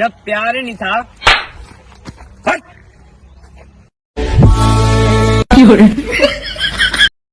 जब प्यार नहीं था हट!